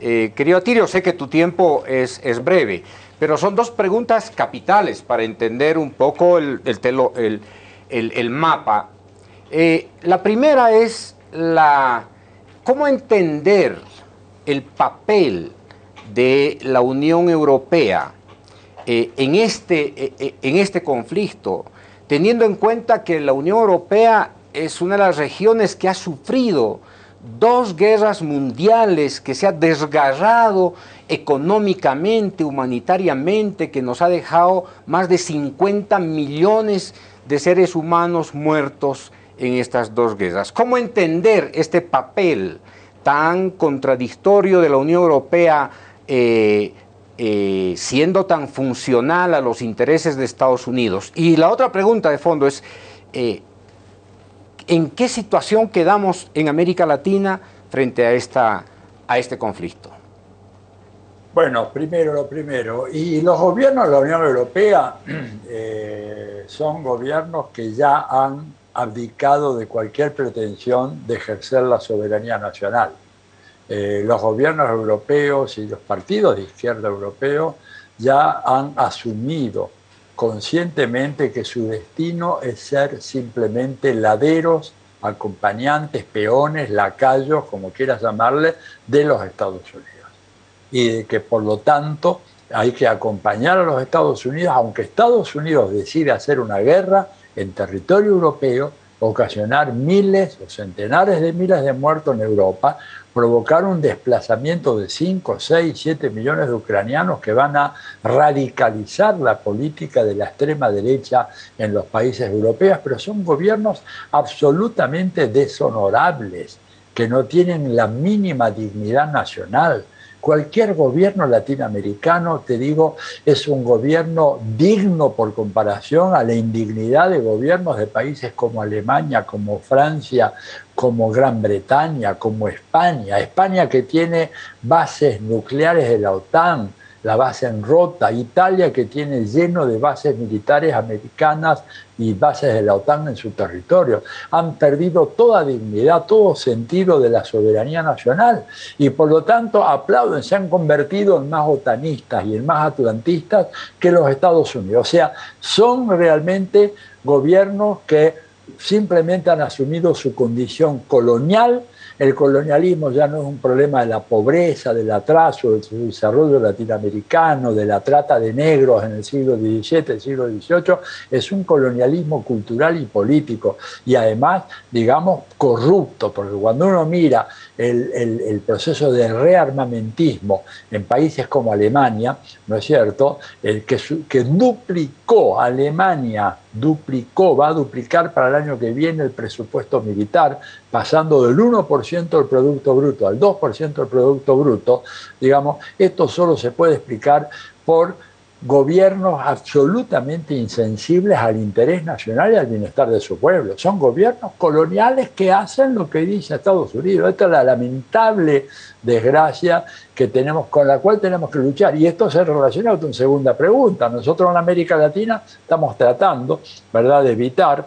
Eh, querido Atilio, sé que tu tiempo es, es, breve, pero son dos preguntas capitales para entender un poco el, el, mapa. Eh, la primera es la, cómo entender el papel de la Unión Europea en, este, en este conflicto teniendo en cuenta que la Unión Europea es una de las regiones que ha sufrido dos guerras mundiales, que se ha desgarrado económicamente, humanitariamente, que nos ha dejado más de 50 millones de seres humanos muertos en estas dos guerras. ¿Cómo entender este papel tan contradictorio de la Unión Europea eh, eh, siendo tan funcional a los intereses de Estados Unidos? Y la otra pregunta de fondo es, eh, ¿en qué situación quedamos en América Latina frente a, esta, a este conflicto? Bueno, primero lo primero. Y los gobiernos de la Unión Europea, eh, son gobiernos que ya han abdicado de cualquier pretensión de ejercer la soberanía nacional. Eh, los gobiernos europeos y los partidos de izquierda europeos ya han asumido conscientemente que su destino es ser simplemente laderos, acompañantes, peones, lacayos, como quieras llamarle, de los Estados Unidos. Y que por lo tanto hay que acompañar a los Estados Unidos, aunque Estados Unidos decide hacer una guerra en territorio europeo, ocasionar miles o centenares de miles de muertos en Europa, provocar un desplazamiento de 5, 6, 7 millones de ucranianos que van a radicalizar la política de la extrema derecha en los países europeos, pero son gobiernos absolutamente deshonorables, que no tienen la mínima dignidad nacional, Cualquier gobierno latinoamericano, te digo, es un gobierno digno por comparación a la indignidad de gobiernos de países como Alemania, como Francia, como Gran Bretaña, como España. España que tiene bases nucleares de la OTAN, la base en Rota, Italia que tiene lleno de bases militares americanas y bases de la OTAN en su territorio. Han perdido toda dignidad, todo sentido de la soberanía nacional y por lo tanto aplauden, se han convertido en más otanistas y en más atlantistas que los Estados Unidos. O sea, son realmente gobiernos que simplemente han asumido su condición colonial el colonialismo ya no es un problema de la pobreza, del atraso, del desarrollo latinoamericano, de la trata de negros en el siglo XVII, el siglo XVIII, es un colonialismo cultural y político. Y además, digamos, corrupto, porque cuando uno mira el, proceso de rearmamentismo en países como Alemania, ¿no es cierto?, el que, que duplicó Alemania, duplicó, va a duplicar para el año que viene el presupuesto militar, pasando del 1% del Producto Bruto al 2% del Producto Bruto, digamos, esto solo se puede explicar por gobiernos absolutamente insensibles al interés nacional y al bienestar de su pueblo. Son gobiernos coloniales que hacen lo que dice Estados Unidos. Esta es la lamentable desgracia que tenemos, con la cual tenemos que luchar. Y esto se relaciona con una segunda pregunta. Nosotros en América Latina estamos tratando ¿verdad? de evitar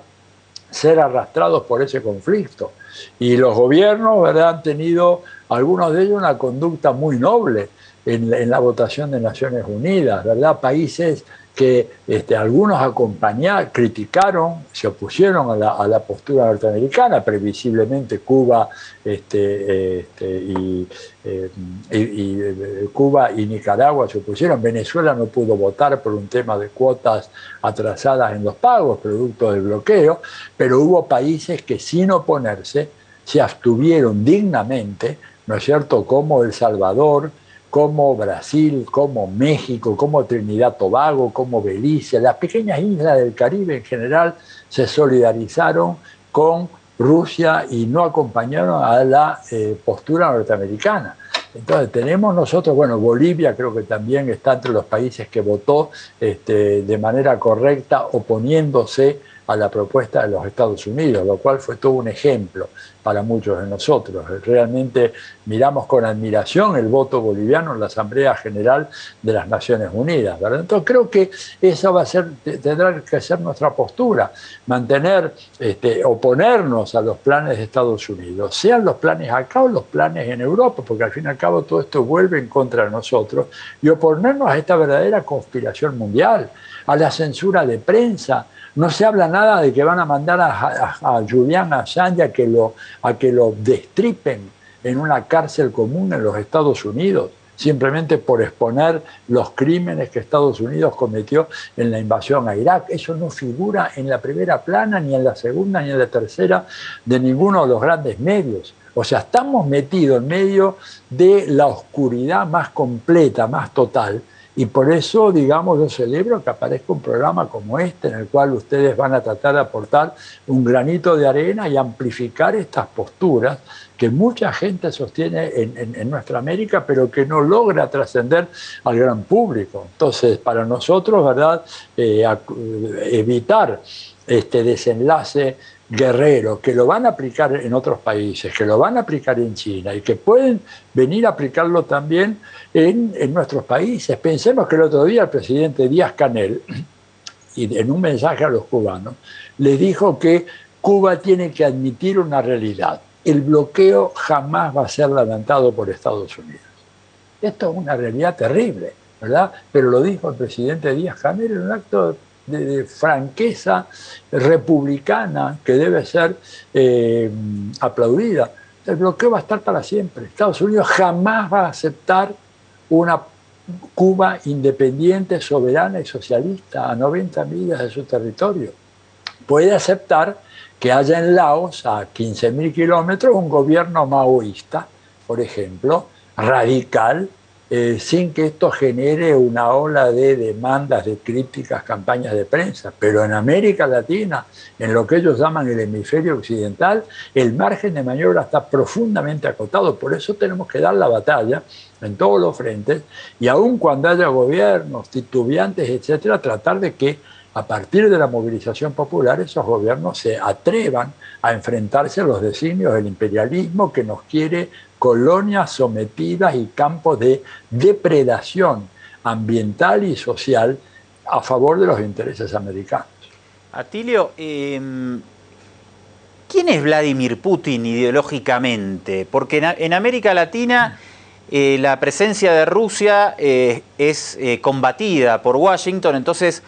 ser arrastrados por ese conflicto. Y los gobiernos ¿verdad? han tenido, algunos de ellos, una conducta muy noble en, la votación de Naciones Unidas, ¿verdad? Países que este, algunos acompañaron, criticaron, se opusieron a la, postura norteamericana, previsiblemente Cuba, este, este, eh, eh, Cuba y Nicaragua se opusieron, Venezuela no pudo votar por un tema de cuotas atrasadas en los pagos, producto del bloqueo, pero hubo países que sin oponerse se abstuvieron dignamente, ¿no es cierto?, como El Salvador, como Brasil, como México, como Trinidad Tobago, como Belice, las pequeñas islas del Caribe en general se solidarizaron con Rusia y no acompañaron a la eh, postura norteamericana. Entonces tenemos nosotros, bueno, Bolivia creo que también está entre los países que votó este, de manera correcta oponiéndose a la propuesta de los Estados Unidos, lo cual fue todo un ejemplo para muchos de nosotros. Realmente miramos con admiración el voto boliviano en la Asamblea General de las Naciones Unidas. Entonces creo que esa va a ser, tendrá que ser nuestra postura, mantener, este, oponernos a los planes de Estados Unidos, sean los planes acá o los planes en Europa, porque al fin y al cabo todo esto vuelve en contra de nosotros, y oponernos a esta verdadera conspiración mundial, a la censura de prensa, no se habla nada de que van a mandar a, Julian Assange a que, lo, a que lo destripen en una cárcel común en los Estados Unidos, simplemente por exponer los crímenes que Estados Unidos cometió en la invasión a Irak. Eso no figura en la primera plana, ni en la segunda, ni en la tercera de ninguno de los grandes medios. O sea, estamos metidos en medio de la oscuridad más completa, más total, y por eso, digamos, yo celebro que aparezca un programa como este, en el cual ustedes van a tratar de aportar un granito de arena y amplificar estas posturas que mucha gente sostiene en, nuestra América, pero que no logra trascender al gran público. Entonces, para nosotros, ¿verdad?, eh, evitar este desenlace guerrero, que lo van a aplicar en otros países, que lo van a aplicar en China y que pueden venir a aplicarlo también en, nuestros países. Pensemos que el otro día el presidente Díaz Canel en un mensaje a los cubanos, les dijo que Cuba tiene que admitir una realidad. El bloqueo jamás va a ser levantado por Estados Unidos. Esto es una realidad terrible, ¿verdad? Pero lo dijo el presidente Díaz Canel en un acto de, franqueza republicana que debe ser eh, aplaudida. El bloqueo va a estar para siempre. Estados Unidos jamás va a aceptar una Cuba independiente, soberana y socialista a 90 millas de su territorio. Puede aceptar que haya en Laos, a 15.000 kilómetros, un gobierno maoísta, por ejemplo, radical, eh, sin que esto genere una ola de demandas, de críticas, campañas de prensa. Pero en América Latina, en lo que ellos llaman el hemisferio occidental, el margen de maniobra está profundamente acotado. Por eso tenemos que dar la batalla en todos los frentes y aun cuando haya gobiernos titubeantes, etcétera, tratar de que a partir de la movilización popular esos gobiernos se atrevan a enfrentarse a los designios del imperialismo que nos quiere colonias sometidas y campos de depredación ambiental y social a favor de los intereses americanos. Atilio, em, ¿quién es Vladimir Putin ideológicamente? Porque en, América Latina eh, la presencia de Rusia eh, es eh, combatida por Washington, entonces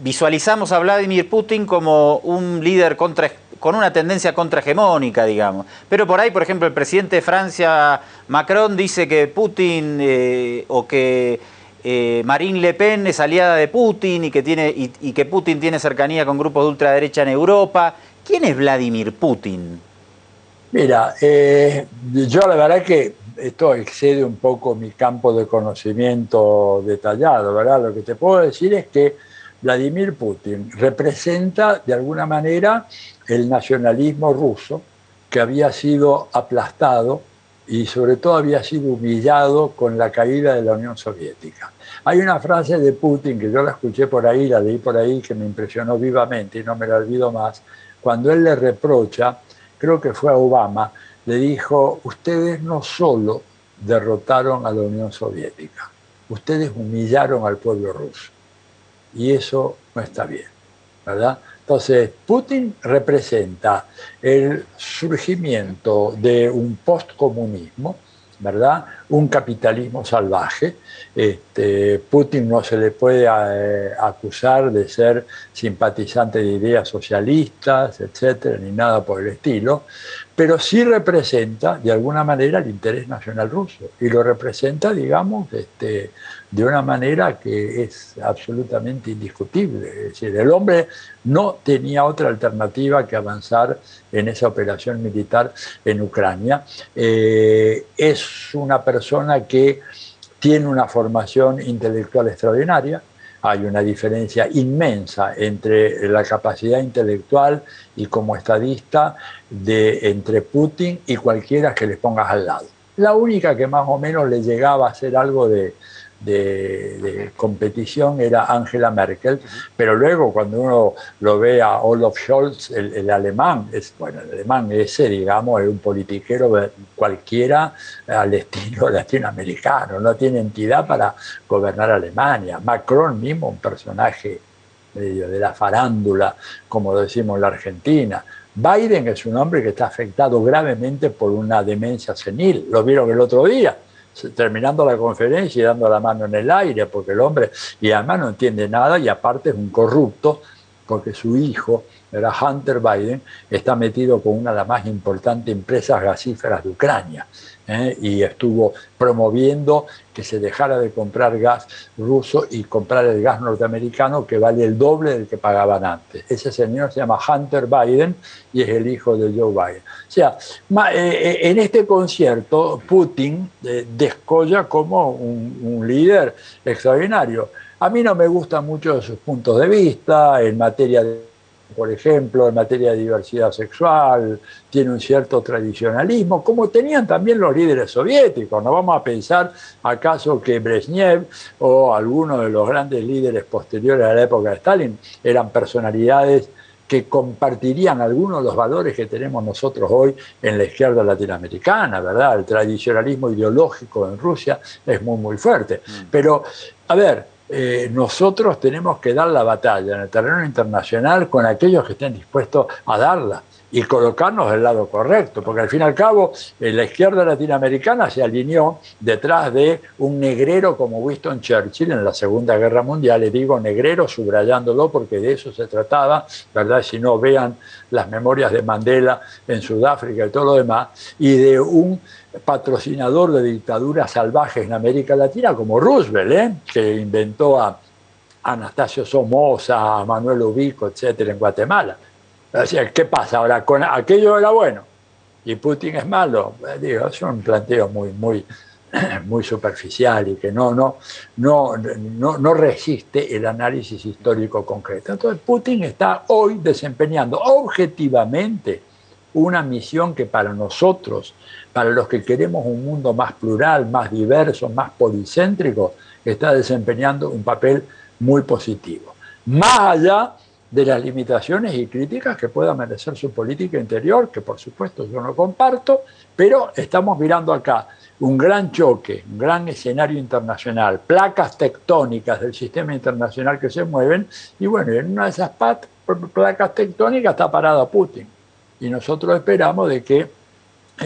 visualizamos a Vladimir Putin como un líder contra con una tendencia contrahegemónica, digamos. Pero por ahí, por ejemplo, el presidente de Francia, Macron, dice que Putin eh, o que eh, Marine Le Pen es aliada de Putin y que, tiene, y, que Putin tiene cercanía con grupos de ultraderecha en Europa. ¿Quién es Vladimir Putin? Mira, eh, yo la verdad que esto excede un poco mi campo de conocimiento detallado, ¿verdad? Lo que te puedo decir es que Vladimir Putin representa de alguna manera el nacionalismo ruso que había sido aplastado y sobre todo había sido humillado con la caída de la Unión Soviética. Hay una frase de Putin que yo la escuché por ahí, la leí por ahí, que me impresionó vivamente y no me la olvido más, cuando él le reprocha, creo que fue a Obama, le dijo, ustedes no solo derrotaron a la Unión Soviética, ustedes humillaron al pueblo ruso. Y eso no está bien, ¿verdad? Entonces, Putin representa el surgimiento de un postcomunismo, ¿verdad? Un capitalismo salvaje. Este, Putin no se le puede eh, acusar de ser simpatizante de ideas socialistas, etcétera, ni nada por el estilo, pero sí representa de alguna manera el interés nacional ruso y lo representa, digamos, este, de una manera que es absolutamente indiscutible. Es decir, el hombre no tenía otra alternativa que avanzar en esa operación militar en Ucrania. Eh, es una persona que tiene una formación intelectual extraordinaria, hay una diferencia inmensa entre la capacidad intelectual y como estadista de entre Putin y cualquiera que le pongas al lado. La única que más o menos le llegaba a hacer algo de, de, competición era Angela Merkel, pero luego cuando uno lo ve a Olaf Scholz, el, alemán, bueno, el alemán ese, digamos, es un politiquero cualquiera al estilo latinoamericano, no tiene entidad para gobernar Alemania. Macron mismo, un personaje medio de la farándula, como decimos en la Argentina. Biden es un hombre que está afectado gravemente por una demencia senil, lo vieron el otro día terminando la conferencia y dando la mano en el aire, porque el hombre, y además no entiende nada y aparte es un corrupto, porque su hijo, era Hunter Biden, está metido con una de las más importantes empresas gasíferas de Ucrania. ¿Eh? y estuvo promoviendo que se dejara de comprar gas ruso y comprar el gas norteamericano que vale el doble del que pagaban antes. Ese señor se llama Hunter Biden y es el hijo de Joe Biden. O sea, eh, eh, en este concierto Putin descolla como un, un líder extraordinario. A mí no me gustan mucho sus puntos de vista en materia de por ejemplo, en materia de diversidad sexual, tiene un cierto tradicionalismo, como tenían también los líderes soviéticos. No vamos a pensar acaso que Brezhnev o algunos de los grandes líderes posteriores a la época de Stalin eran personalidades que compartirían algunos de los valores que tenemos nosotros hoy en la izquierda latinoamericana, ¿verdad? El tradicionalismo ideológico en Rusia es muy, muy fuerte. Mm. Pero, a ver, eh, nosotros tenemos que dar la batalla en el terreno internacional con aquellos que estén dispuestos a darla y colocarnos del lado correcto, porque al fin y al cabo eh, la izquierda latinoamericana se alineó detrás de un negrero como Winston Churchill en la Segunda Guerra Mundial, le digo negrero subrayándolo porque de eso se trataba, ¿verdad? Si no vean las memorias de Mandela en Sudáfrica y todo lo demás, y de un patrocinador de dictaduras salvajes en América Latina como Roosevelt, ¿eh? que inventó a Anastasio Somoza, a Manuel Ubico, etcétera, en Guatemala. ¿qué pasa ahora? Con aquello era bueno y Putin es malo. Eh, digo, es un planteo muy, muy, muy superficial y que no, no, no, no, no resiste el análisis histórico concreto. Entonces, Putin está hoy desempeñando objetivamente una misión que para nosotros, para los que queremos un mundo más plural, más diverso, más policéntrico, está desempeñando un papel muy positivo. Más allá de las limitaciones y críticas que pueda merecer su política interior, que por supuesto yo no comparto, pero estamos mirando acá un gran choque, un gran escenario internacional, placas tectónicas del sistema internacional que se mueven, y bueno, en una de esas placas tectónicas está parado Putin. Y nosotros esperamos de que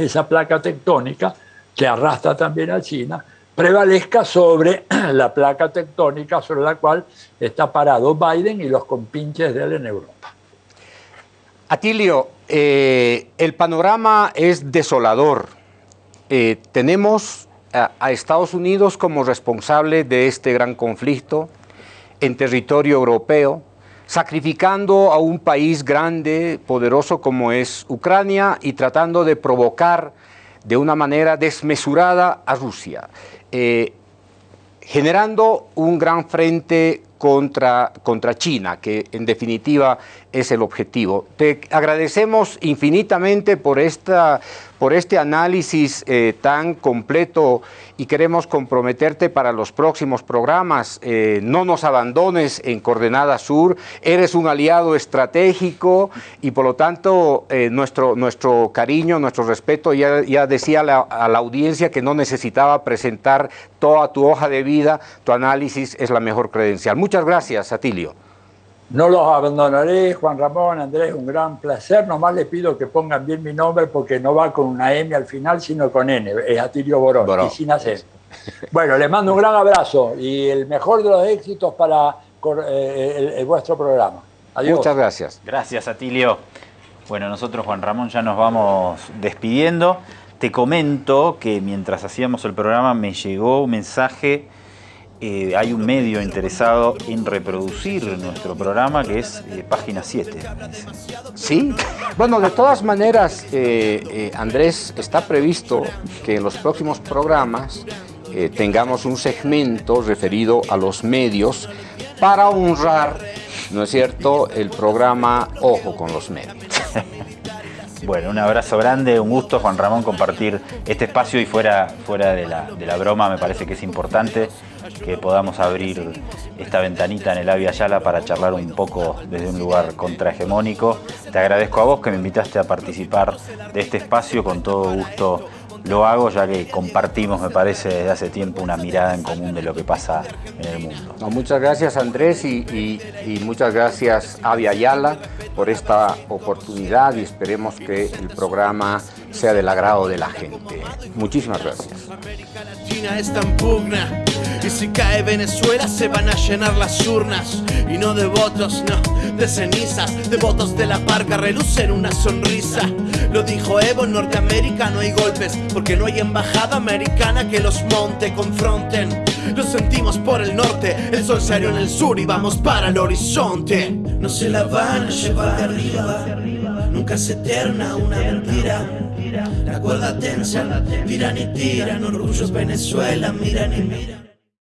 esa placa tectónica, que arrastra también a China, prevalezca sobre la placa tectónica sobre la cual está parado Biden y los compinches de él en Europa. Atilio, eh, el panorama es desolador. Eh, tenemos a, Estados Unidos como responsable de este gran conflicto en territorio europeo, sacrificando a un país grande, poderoso como es Ucrania y tratando de provocar de una manera desmesurada a Rusia. Eh, generando un gran frente contra, contra China, que en definitiva es el objetivo. Te agradecemos infinitamente por, esta, por este análisis eh, tan completo y queremos comprometerte para los próximos programas. Eh, no nos abandones en Coordenada Sur, eres un aliado estratégico y por lo tanto eh, nuestro, nuestro cariño, nuestro respeto, ya, ya decía a la audiencia que no necesitaba presentar toda tu hoja de vida, tu análisis es la mejor credencial. Muchas gracias, Atilio. No los abandonaré, Juan Ramón, Andrés, un gran placer. Nomás les pido que pongan bien mi nombre porque no va con una M al final, sino con N. Es Atilio Borón, y sin acento. Bueno, les mando un gran abrazo y el mejor de los éxitos para eh, vuestro programa. Adiós. Muchas gracias. Gracias, Atilio. Bueno, nosotros, Juan Ramón, ya nos vamos despidiendo. Te comento que mientras hacíamos el programa me llegó un mensaje eh, hay un medio interesado en reproducir nuestro programa que es eh, Página 7. Sí, bueno, de todas maneras, eh, Andrés, está previsto que en los próximos programas tengamos un segmento referido a los medios para honrar, ¿no es cierto?, el programa Ojo con los medios. Bueno, un abrazo grande, un gusto Juan Ramón compartir este espacio y fuera, fuera de, la, de la broma me parece que es importante que podamos abrir esta ventanita en el Avia Yala para charlar un poco desde un lugar contrahegemónico. Te agradezco a vos que me invitaste a participar de este espacio, con todo gusto lo hago ya que compartimos, me parece, desde hace tiempo una mirada en común de lo que pasa en el mundo. muchas gracias Andrés y, muchas gracias Avia Ayala por esta oportunidad y esperemos que el programa sea del agrado de la gente. Muchísimas gracias. Y si cae Venezuela se van a llenar las urnas Y no de votos, no, de cenizas De votos de la parca relucen una sonrisa Lo dijo Evo, en Norteamérica no hay golpes Porque no hay embajada americana que los monte, confronten Lo sentimos por el norte, el sol salió en el sur y vamos para el horizonte No se la van a llevar de arriba Nunca es eterna una mentira la cuerda tensa, tiran y tiran, orgullos Venezuela, miran y miran.